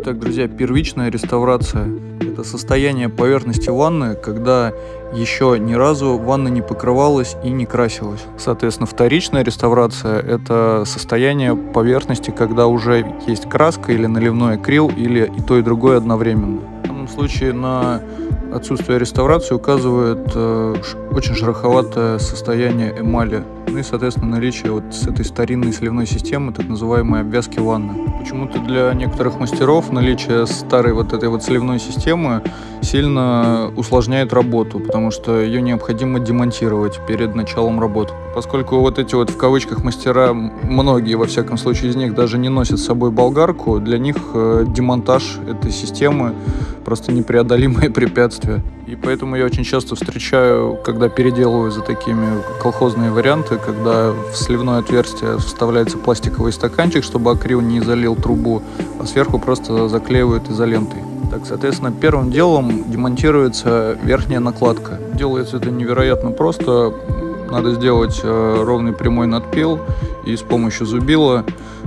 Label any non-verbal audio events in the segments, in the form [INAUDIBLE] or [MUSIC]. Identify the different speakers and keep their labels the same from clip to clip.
Speaker 1: Итак, друзья, первичная реставрация – это состояние поверхности ванны, когда еще ни разу ванна не покрывалась и не красилась. Соответственно, вторичная реставрация – это состояние поверхности, когда уже есть краска или наливной акрил, или и то, и другое одновременно. В данном случае на отсутствие реставрации указывает э, очень шероховатое состояние эмали, ну и, соответственно, наличие вот с этой старинной сливной системы, так называемой обвязки ванны. Почему-то для некоторых мастеров наличие старой вот этой вот сливной системы сильно усложняет работу, потому что ее необходимо демонтировать перед началом работы. Поскольку вот эти вот в кавычках мастера, многие во всяком случае из них даже не носят с собой болгарку, для них э, демонтаж этой системы просто непреодолимое [LAUGHS] препятствие. И поэтому я очень часто встречаю, когда переделываю за такими колхозные варианты, когда в сливное отверстие вставляется пластиковый стаканчик, чтобы акрил не залил трубу, а сверху просто заклеивают изолентой. Так, соответственно, первым делом демонтируется верхняя накладка. Делается это невероятно просто. Надо сделать э, ровный прямой надпил и с помощью зубила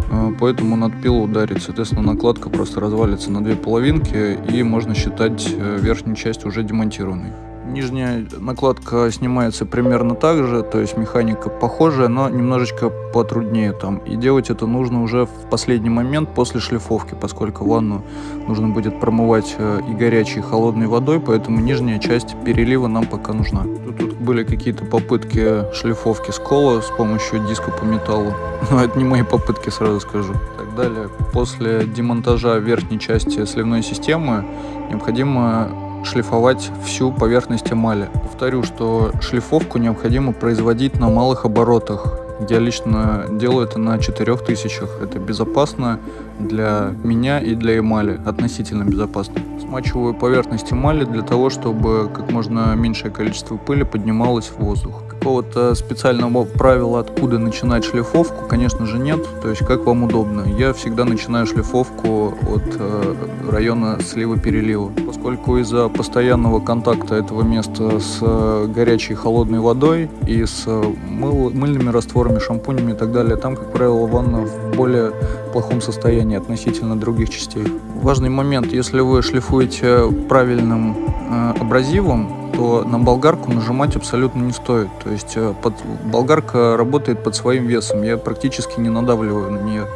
Speaker 1: э, по этому надпилу ударить. Соответственно, накладка просто развалится на две половинки и можно считать э, верхнюю часть уже демонтированной. Нижняя накладка снимается примерно так же, то есть механика похожая, но немножечко потруднее там. И делать это нужно уже в последний момент после шлифовки, поскольку ванну нужно будет промывать э, и горячей, и холодной водой, поэтому нижняя часть перелива нам пока нужна. Тут, тут были какие-то попытки шлифовки скола с помощью диска по металлу, [LAUGHS] но это не мои попытки, сразу скажу. Так далее, после демонтажа верхней части сливной системы необходимо шлифовать всю поверхность эмали. Повторю, что шлифовку необходимо производить на малых оборотах. Я лично делаю это на 4000. Это безопасно для меня и для эмали, относительно безопасно. Смачиваю поверхность эмали для того, чтобы как можно меньшее количество пыли поднималось в воздух. Какого-то специального правила, откуда начинать шлифовку, конечно же нет, то есть как вам удобно. Я всегда начинаю шлифовку от э, района слива-перелива, поскольку из-за постоянного контакта этого места с э, горячей холодной водой и с э, мыл, мыльными растворами, шампунями и так далее, там, как правило, ванна в более плохом состоянии относительно других частей. Важный момент, если вы шлифуете правильным э, абразивом, то на болгарку нажимать абсолютно не стоит. То есть э, под, болгарка работает под своим весом, я практически не надавливаю на нее.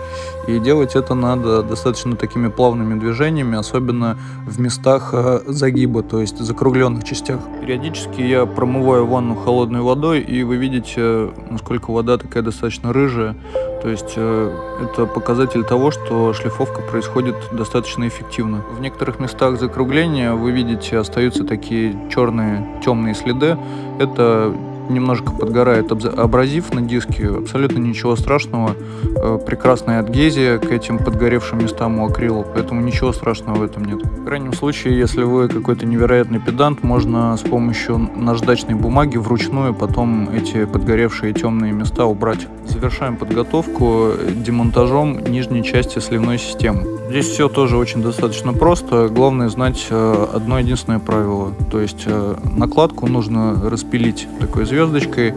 Speaker 1: И делать это надо достаточно такими плавными движениями, особенно в местах э, загиба, то есть закругленных частях. Периодически я промываю ванну холодной водой, и вы видите, насколько вода такая достаточно рыжая. То есть э, это показатель того, что шлифовка происходит достаточно эффективно. В некоторых местах закругления вы видите остаются такие черные темные следы. Это немножко подгорает абразив на диске, абсолютно ничего страшного. Э, прекрасная адгезия к этим подгоревшим местам у акрила, поэтому ничего страшного в этом нет. В крайнем случае, если вы какой-то невероятный педант, можно с помощью наждачной бумаги вручную потом эти подгоревшие темные места убрать. Завершаем подготовку демонтажом нижней части сливной системы. Здесь все тоже очень достаточно просто. Главное знать э, одно единственное правило. То есть э, накладку нужно распилить такой звездочкой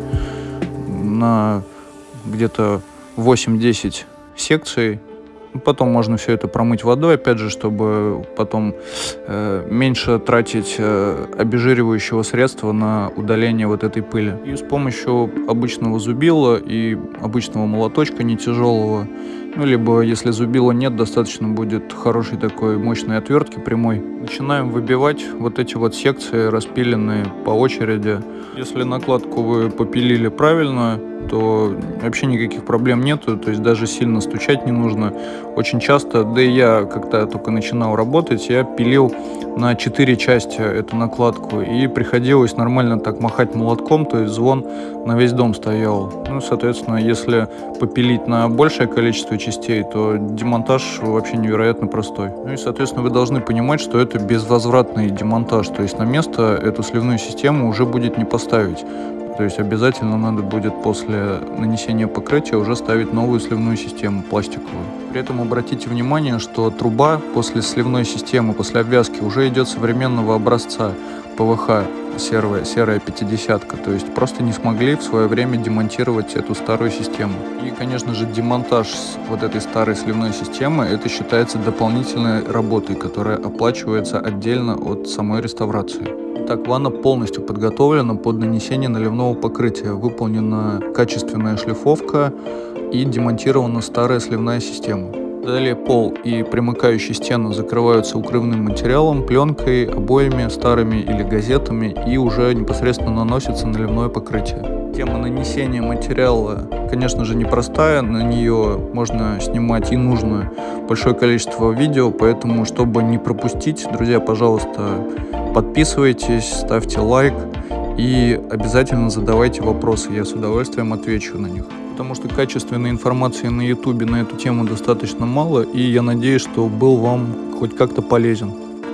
Speaker 1: на где-то 8-10 секций. Потом можно все это промыть водой, опять же, чтобы потом э, меньше тратить э, обезжиривающего средства на удаление вот этой пыли. И с помощью обычного зубила и обычного молоточка не тяжелого ну, либо, если зубила нет, достаточно будет хорошей такой мощной отвертки прямой. Начинаем выбивать вот эти вот секции, распиленные по очереди. Если накладку вы попилили правильно, то вообще никаких проблем нету, то есть даже сильно стучать не нужно. Очень часто, да и я, когда только начинал работать, я пилил на 4 части эту накладку, и приходилось нормально так махать молотком, то есть звон на весь дом стоял. Ну, соответственно, если попилить на большее количество частей, то демонтаж вообще невероятно простой. Ну и, соответственно, вы должны понимать, что это безвозвратный демонтаж, то есть на место эту сливную систему уже будет не поставить. То есть обязательно надо будет после нанесения покрытия уже ставить новую сливную систему пластиковую. При этом обратите внимание, что труба после сливной системы, после обвязки уже идет современного образца ПВХ. серая, серая пятидесятка, то есть просто не смогли в свое время демонтировать эту старую систему. И, конечно же, демонтаж вот этой старой сливной системы, это считается дополнительной работой, которая оплачивается отдельно от самой реставрации. Так, ванна полностью подготовлена под нанесение наливного покрытия. Выполнена качественная шлифовка и демонтирована старая сливная система. Далее пол и примыкающие стены закрываются укрывным материалом, пленкой, обоями старыми или газетами и уже непосредственно наносится наливное покрытие. Тема нанесения материала, конечно же, непростая, на нее можно снимать и нужно большое количество видео, поэтому, чтобы не пропустить, друзья, пожалуйста, подписывайтесь, ставьте лайк и обязательно задавайте вопросы, я с удовольствием отвечу на них потому что качественной информации на ютубе на эту тему достаточно мало, и я надеюсь, что был вам хоть как-то полезен.